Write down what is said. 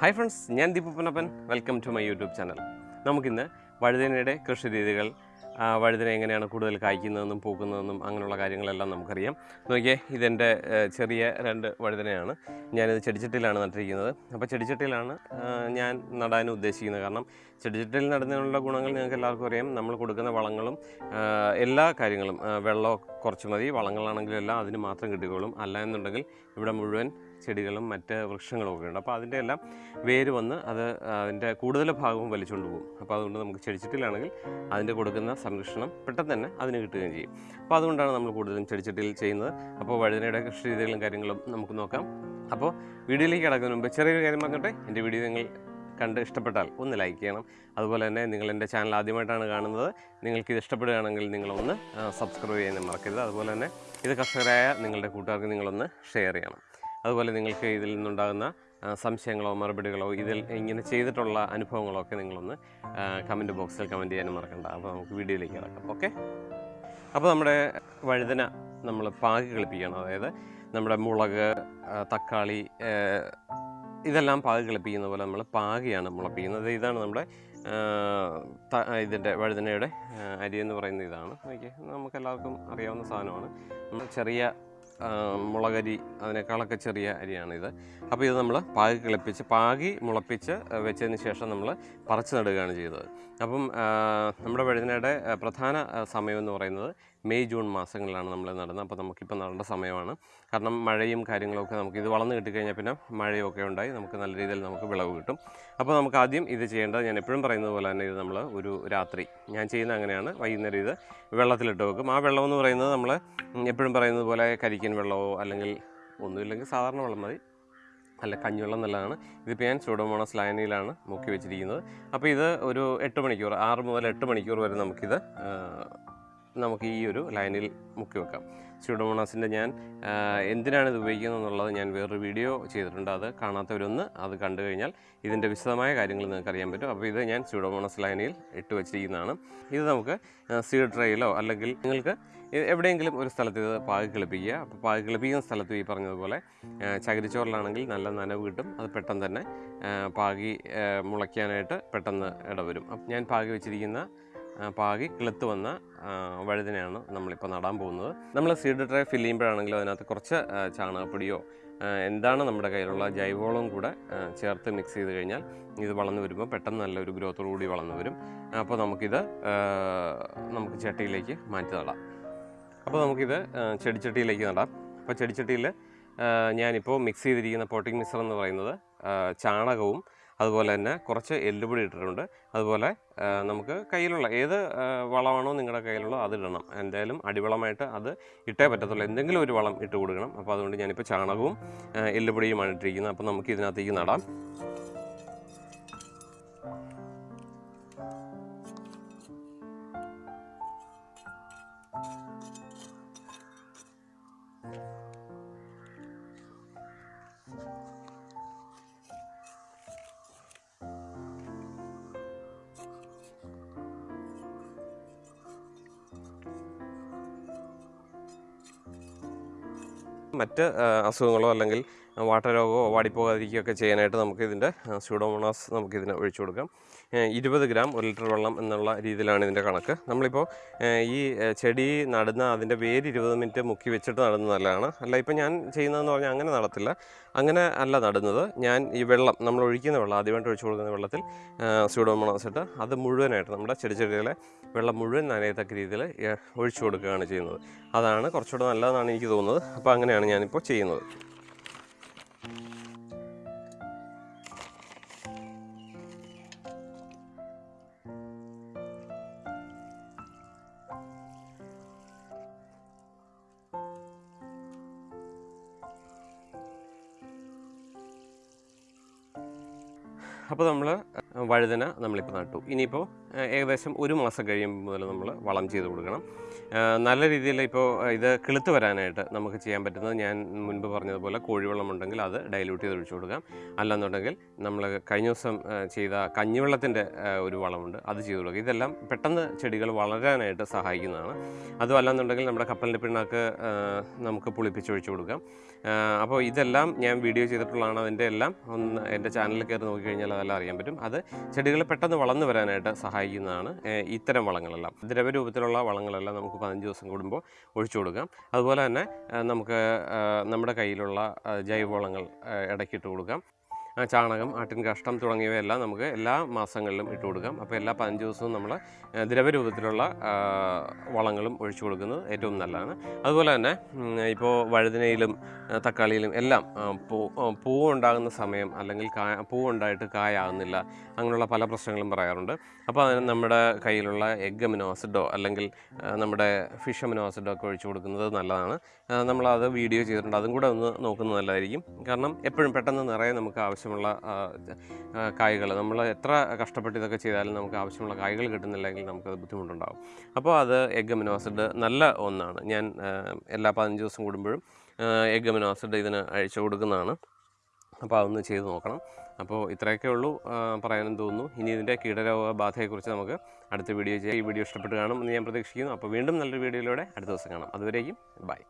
Hi friends ഞാൻ Deepu Punappan welcome to my YouTube channel നമുക്കിന്ന് വഴുതനയുടെ കൃഷി രീതികൾ വഴുതന എങ്ങനെയാണ് കൂടുതൽ കായ്ക്കുന്നതെന്നും പൂക്കുന്നതെന്നും അങ്ങനെയുള്ള കാര്യങ്ങളെല്ലാം നമുക്കറിയാം. നോക്കിയേ ഇതെന്റെ ചെറിയ രണ്ട് വഴുതനയാണ്. ഞാനിത് ചെടിച്ചട്ടിയിലാണ് നട്ടിരിക്കുന്നത്. അപ്പോൾ ചെടിച്ചട്ടിയിലാണ് ഞാൻ നടാൻ ഉദ്ദേശിക്കുന്നത്. കാരണം ചെടിച്ചട്ടിയിൽ നടുന്നതിനുള്ള ഗുണങ്ങൾ നിങ്ങൾക്ക് എല്ലാവർക്കും അറിയാം. നമ്മൾ കൊടുക്കുന്ന വളങ്ങളും എല്ലാ കാര്യങ്ങളും വെള്ളം കുറച്ച് മതി. വളങ്ങളാണെങ്കിലും എല്ലാം അതിന് മാത്രം കിട്ടിക്കോളും. അല്ല എന്നുണ്ടെങ്കിൽ ഇവിടെ മുഴുവൻ ചെടികളും മറ്റ് വൃക്ഷങ്ങളും ഒക്കെ ഉണ്ട്. അപ്പോൾ അതിന്റെ എല്ലാം വേര് വന്ന് അത് അതിന്റെ കൂടുതൽ ഭാഗവും വലിച്ചുകൊണ്ട് പോകും. അപ്പോൾ അതുകൊണ്ട് നമുക്ക് ചെടിച്ചട്ടിയിലാണെങ്കിൽ അതിന്റെ കൊടുക്കുന്ന സംരക്ഷണം പെട്ടെന്ന് തന്നെ അതിന് കിട്ടുകയും ചെയ്യും. അപ്പോൾ അതുകൊണ്ടാണ് നമ്മൾ കൂടുതലും ചെടിച്ചട്ടിയിൽ ചെയ്യുന്നത്. അപ്പോൾ വഴുതനയുടെ കൃഷി രീതികളും കാര്യങ്ങളും നമുക്ക് നോക്കാം. അപ്പോൾ വീഡിയോയിലേക്ക് കിടക്കുന്നതിന് മുമ്പ് ചെറിയൊരു കാര്യം പറഞ്ഞോട്ടെ? എന്റെ വീഡിയോ നിങ്ങൾ കണ്ട് ഇഷ്ടപ്പെട്ടാൽ ഒന്ന് ലൈക്ക് ചെയ്യണം. അതുപോലെ തന്നെ നിങ്ങൾ എന്റെ ചാനൽ ആദ്യമായിട്ടാണ് കാണുന്നത്. നിങ്ങൾക്ക് ഇത് ഇഷ്ടപ്പെടുകയാണെങ്കിൽ നിങ്ങളൊന്ന് സബ്സ്ക്രൈബ് ചെയ്യാൻ മറക്കരുത്. അതുപോലെ തന്നെ ഇത് കർഷകരായ നിങ്ങളുടെ കൂട്ടുകാർക്ക് നിങ്ങളൊന്ന് ഷെയർ ചെയ്യണം. അതുപോലെ നിങ്ങൾക്ക് ഇതിൽ നിന്നുണ്ടാകുന്ന സംശയങ്ങളോ മറുപടികളോ ഇതിൽ ഇങ്ങനെ ചെയ്തിട്ടുള്ള അനുഭവങ്ങളോ ഒക്കെ നിങ്ങളൊന്ന് കമന്റ് ബോക്സിൽ കമന്റ് ചെയ്യാനും മറക്കണ്ട. അപ്പോൾ നമുക്ക് വീഡിയോയിലേക്ക് കിടക്കാം. ഓക്കെ അപ്പോൾ നമ്മുടെ വഴുതന നമ്മൾ പാകി കളിപ്പിക്കണം അതായത് നമ്മുടെ മുളക് തക്കാളി ഇതെല്ലാം പാകി കളിപ്പിക്കുന്ന പോലെ നമ്മൾ പാകിയാണ് മുളപ്പിക്കുന്നത്. ഇതാണ് നമ്മുടെ ഇതിന്റെ വഴുതനയുടെ അരി എന്ന് പറയുന്ന ഇതാണ്. ഓക്കെ നമുക്കെല്ലാവർക്കും അറിയാവുന്ന സാധനമാണ്. ചെറിയ മുളകരി അതിനേക്കാളൊക്കെ ചെറിയ അരിയാണിത്. അപ്പോൾ ഇത് നമ്മൾ പാകി കിളിപ്പിച്ച് പാകി മുളപ്പിച്ച് വെച്ചതിന് ശേഷം നമ്മൾ പറിച്ചു നടുകയാണ് ചെയ്തത്. അപ്പം നമ്മുടെ വഴുതനയുടെ പ്രധാന സമയം എന്ന് പറയുന്നത് മെയ് ജൂൺ മാസങ്ങളിലാണ് നമ്മൾ നടുന്നത്. അപ്പോൾ നമുക്കിപ്പോൾ നടേണ്ട സമയമാണ്. കാരണം മഴയും കാര്യങ്ങളൊക്കെ നമുക്ക് ഇത് വളർന്ന് കിട്ടിക്കഴിഞ്ഞാൽ പിന്നെ മഴയൊക്കെ ഉണ്ടായി. നമുക്ക് നല്ല രീതിയിൽ നമുക്ക് വിളവ് കിട്ടും. അപ്പോൾ നമുക്ക് ആദ്യം ഇത് ചെയ്യേണ്ടത് ഞാൻ എപ്പോഴും പറയുന്നത് പോലെ തന്നെ ഇത് നമ്മൾ ഒരു രാത്രി. ഞാൻ ചെയ്യുന്ന അങ്ങനെയാണ്. വൈകുന്നേരം ഇത് വെള്ളത്തിലിട്ട് വെക്കും. ആ വെള്ളം എന്ന് പറയുന്നത് നമ്മൾ എപ്പോഴും പറയുന്നത് പോലെ കരിക്കൻ വെള്ളമോ അല്ലെങ്കിൽ ഒന്നുമില്ലെങ്കിൽ സാധാരണ വെള്ളം മതി. അല്ല കഞ്ഞിവെള്ളം നല്ലതാണ്. ഇതിപ്പോൾ ഞാൻ സ്യൂഡോമോണസ് ലായനിയിലാണ് മുക്കി വെച്ചിരിക്കുന്നത്. അപ്പോൾ ഇത് ഒരു എട്ട് മണിക്കൂർ ആറ് മുതൽ എട്ട് മണിക്കൂർ വരെ നമുക്കിത് നമുക്ക് ഈ ഒരു ലൈനിൽ മുക്കി വെക്കാം. സ്യൂഡോമോണാസിന്റെ ഞാൻ എന്തിനാണ് ഇത് ഉപയോഗിക്കുന്നത് എന്നുള്ളത് ഞാൻ വേറൊരു വീഡിയോ ചെയ്തിട്ടുണ്ട്. അത് കാണാത്തവരൊന്ന് അത് കണ്ടു കഴിഞ്ഞാൽ ഇതിന്റെ വിശദമായ കാര്യങ്ങൾ നിങ്ങൾക്ക് അറിയാൻ പറ്റും. അപ്പോൾ ഇത് ഞാൻ സ്യൂഡോമോണസ് ലൈനിൽ ഇട്ട് വെച്ചിരിക്കുന്നതാണ്. ഇത് നമുക്ക് സീഡ് ട്രേയിലോ അല്ലെങ്കിൽ നിങ്ങൾക്ക് എവിടെയെങ്കിലും ഒരു സ്ഥലത്ത് ഇത് പാകി കിളിപ്പിക്കുക അപ്പോൾ പാകി കിളിപ്പിക്കുന്ന സ്ഥലത്ത് ഈ പറഞ്ഞതുപോലെ ചകിരിച്ചോറിലാണെങ്കിൽ നല്ല നനവ് കിട്ടും. അത് പെട്ടെന്ന് തന്നെ പാകി മുളയ്ക്കാനായിട്ട് പെട്ടെന്ന് ഇടവരും. അപ്പം ഞാൻ പാകി വെച്ചിരിക്കുന്ന പാകി കിളുത്ത് വന്ന വഴുതിനെയാണ് നമ്മളിപ്പോൾ നടാൻ പോകുന്നത്. നമ്മൾ സീഡ് ട്രേ ഫില്ല് ചെയ്യുമ്പോഴാണെങ്കിലും അതിനകത്ത് കുറച്ച് ചാണകപ്പൊടിയോ എന്താണ് നമ്മുടെ കയ്യിലുള്ള ജൈവവളവും കൂടെ ചേർത്ത് മിക്സ് ചെയ്ത് കഴിഞ്ഞാൽ ഇത് വളർന്നു വരുമ്പോൾ പെട്ടെന്ന് നല്ലൊരു ഗ്രോത്തോടു കൂടി വളർന്നു വരും. അപ്പോൾ നമുക്കിത് നമുക്ക് ചട്ടിയിലേക്ക് മാറ്റി നടാം. അപ്പോൾ നമുക്കിത് ചെടിച്ചട്ടിയിലേക്ക് നടാം. അപ്പോൾ ചെടിച്ചട്ടിയിൽ ഞാനിപ്പോൾ മിക്സ് ചെയ്തിരിക്കുന്ന പോട്ടിംഗ് മിക്സർ എന്ന് പറയുന്നത് ചാണകവും അതുപോലെ തന്നെ കുറച്ച് എല്ലുപൊടി ഇട്ടിട്ടുണ്ട്. അതുപോലെ നമുക്ക് കയ്യിലുള്ള ഏത് വളമാണോ നിങ്ങളുടെ കയ്യിലുള്ള ഇടണം. എന്തായാലും അടിവളമായിട്ട് അത് ഇട്ടേ പറ്റത്തുള്ളൂ. എന്തെങ്കിലും ഒരു വളം ഇട്ട് കൊടുക്കണം. അപ്പോൾ അതുകൊണ്ട് ഞാനിപ്പോൾ ചാണകവും എല്ലുപൊടിയുമാണ് ഇട്ടിരിക്കുന്നത്. അപ്പോൾ നമുക്ക് ഇതിനകത്തേക്ക് നടാം. മറ്റ് അസുഖങ്ങളോ അല്ലെങ്കിൽ വാട്ടരോഗമോ വാടിപ്പോകാതിരിക്കുകയൊക്കെ ചെയ്യാനായിട്ട് നമുക്ക് ഇതിന്റെ സ്യൂഡോമോണാസ് നമുക്കിതിന് ഒഴിച്ചു കൊടുക്കാം. ഇരുപത് ഗ്രാം ഒരു ലിറ്റർ വെള്ളം എന്നുള്ള രീതിയിലാണ് ഇതിന്റെ കണക്ക്. നമ്മളിപ്പോൾ ഈ ചെടി നടുന്ന അതിന്റെ വേര് ഇരുപത് മിനിറ്റ് മുക്കി വെച്ചിട്ട് നടുന്നത് നല്ലതാണ്. അല്ല ഇപ്പം ഞാൻ ചെയ്യുന്നതെന്ന് പറഞ്ഞാൽ അങ്ങനെ നടത്തില്ല. അങ്ങനെ അല്ല നടുന്നത്. ഞാൻ ഈ വെള്ളം നമ്മൾ ഒഴിക്കുന്ന വെള്ളം ആദ്യമായിട്ട് ഒഴിച്ചു കൊടുക്കുന്ന വെള്ളത്തിൽ സ്യൂഡോമോണാസ് ഇട്ട് അത് മുഴുവനായിട്ട് നമ്മുടെ ചെടി ചെടികളെ വെള്ളം മുഴുവൻ നനയത്തക്ക രീതിയിൽ ഒഴിച്ചു കൊടുക്കുകയാണ് ചെയ്യുന്നത്. അതാണ് കുറച്ചുകൂടെ നല്ലതെന്നാണ് എനിക്ക് തോന്നുന്നത്. അപ്പോൾ അങ്ങനെയാണ് ഞാനിപ്പോൾ ചെയ്യുന്നത്. അപ്പോൾ നമ്മൾ വഴുതന നമ്മളിപ്പോൾ നട്ടു. ഇനിയിപ്പോൾ ഏകദേശം ഒരു മാസം കഴിയുമ്പോൾ മുതൽ നമ്മൾ വളം ചെയ്ത് കൊടുക്കണം. നല്ല രീതിയിൽ ഇപ്പോൾ ഇത് കിളുത്ത് വരാനായിട്ട് നമുക്ക് ചെയ്യാൻ പറ്റുന്നത് ഞാൻ മുൻപ് പറഞ്ഞതുപോലെ കോഴിവെള്ളം ഉണ്ടെങ്കിൽ അത് ഡൈല്യൂട്ട് ചെയ്ത് ഒഴിച്ചു കൊടുക്കാം. അല്ലെന്നുണ്ടെങ്കിൽ നമ്മൾ കഴിഞ്ഞ ദിവസം ചെയ്ത കഞ്ഞിവെള്ളത്തിന്റെ ഒരു വളമുണ്ട് അത് ചെയ്ത് കൊടുക്കുക ഇതെല്ലാം പെട്ടെന്ന് ചെടികൾ വളരാനായിട്ട് സഹായിക്കുന്നതാണ്. അതും അല്ലെന്നുണ്ടെങ്കിൽ നമ്മുടെ കപ്പലിന്റെ പിണ്ണാക്ക് നമുക്ക് പുളിപ്പിച്ചൊഴിച്ചു കൊടുക്കാം. അപ്പോൾ ഇതെല്ലാം ഞാൻ വീഡിയോ ചെയ്തിട്ടുള്ളതാണ് അതിന്റെ എല്ലാം. ഒന്ന് എന്റെ ചാനലിൽ കയറി നോക്കിക്കഴിഞ്ഞാൽ അതെല്ലാം അറിയാൻ പറ്റും. അത് ചെടികൾ പെട്ടെന്ന് വളർന്നു വരാനായിട്ട് സഹായിക്കുന്നതാണ് ഇത്തരം വളങ്ങളെല്ലാം. ദ്രവരൂപത്തിലുള്ള വളങ്ങളെല്ലാം നമുക്ക് പതിനഞ്ച് ദിവസം കൂടുമ്പോൾ ഒഴിച്ചു കൊടുക്കാം. അതുപോലെ തന്നെ നമുക്ക് നമ്മുടെ കയ്യിലുള്ള ജൈവവളങ്ങൾ ഇടയ്ക്കിട്ട് കൊടുക്കാം. ചാണകം ആട്ടിൻ കഷ്ടം തുടങ്ങിയവയെല്ലാം നമുക്ക് എല്ലാ മാസങ്ങളിലും ഇട്ട് കൊടുക്കാം. അപ്പോൾ എല്ലാ പതിനഞ്ച് ദിവസവും നമ്മൾ ദ്രവരൂപത്തിലുള്ള വളങ്ങളും ഒഴിച്ചു കൊടുക്കുന്നത് ഏറ്റവും നല്ലതാണ്. അതുപോലെ തന്നെ ഇപ്പോൾ വഴുതനയിലും തക്കാളിയിലും എല്ലാം പൂ ഉണ്ടാകുന്ന സമയം അല്ലെങ്കിൽ കായ പൂവ് ഉണ്ടായിട്ട് കായാകുന്നില്ല അങ്ങനെയുള്ള പല പ്രശ്നങ്ങളും പറയാറുണ്ട്. അപ്പോൾ അതിന് നമ്മുടെ കയ്യിലുള്ള എഗ് അമിനോ ആസിഡോ അല്ലെങ്കിൽ നമ്മുടെ ഫിഷ് അമിനോ ആസിഡോ ഒക്കെ ഒഴിച്ചു കൊടുക്കുന്നത് നല്ലതാണ്. നമ്മളത് വീഡിയോ ചെയ്തിട്ടുണ്ട്. അതും കൂടെ ഒന്ന് നോക്കുന്നത് നല്ലതായിരിക്കും. കാരണം എപ്പോഴും പെട്ടെന്ന് നിറയെ നമുക്ക് ആവശ്യമുള്ള കായ്കൾ നമ്മൾ എത്ര കഷ്ടപ്പെട്ട് ഇതൊക്കെ ചെയ്താലും നമുക്ക് ആവശ്യമുള്ള കായ്കൾ കിട്ടുന്നില്ലെങ്കിൽ നമുക്കത് ബുദ്ധിമുട്ടുണ്ടാകും അപ്പോൾ അത് എഗ് അമിനോ ആസിഡ് നല്ല ഒന്നാണ്. ഞാൻ എല്ലാ പതിനഞ്ച് ദിവസം കൂടുമ്പോഴും എഗ് അമിനോ ആസിഡ് ഇതിന് അഴിച്ചു കൊടുക്കുന്നതാണ്. അപ്പോൾ അതൊന്ന് ചെയ്ത് നോക്കണം. അപ്പോൾ ഇത്രയൊക്കെ ഉള്ളൂ പറയാനും തോന്നുന്നു. ഇനി ഇതിന്റെ കീടരോഗ ബാധയെക്കുറിച്ച് നമുക്ക് അടുത്ത വീഡിയോ ചെയ്യാം. ഈ വീഡിയോ ഇഷ്ടപ്പെട്ട് കാണും എന്ന് ഞാൻ പ്രതീക്ഷിക്കുന്നു. അപ്പോൾ വീണ്ടും നല്ലൊരു വീഡിയോയിലൂടെ അടുത്ത ദിവസം കാണാം. അതുവരേക്കും ബൈ.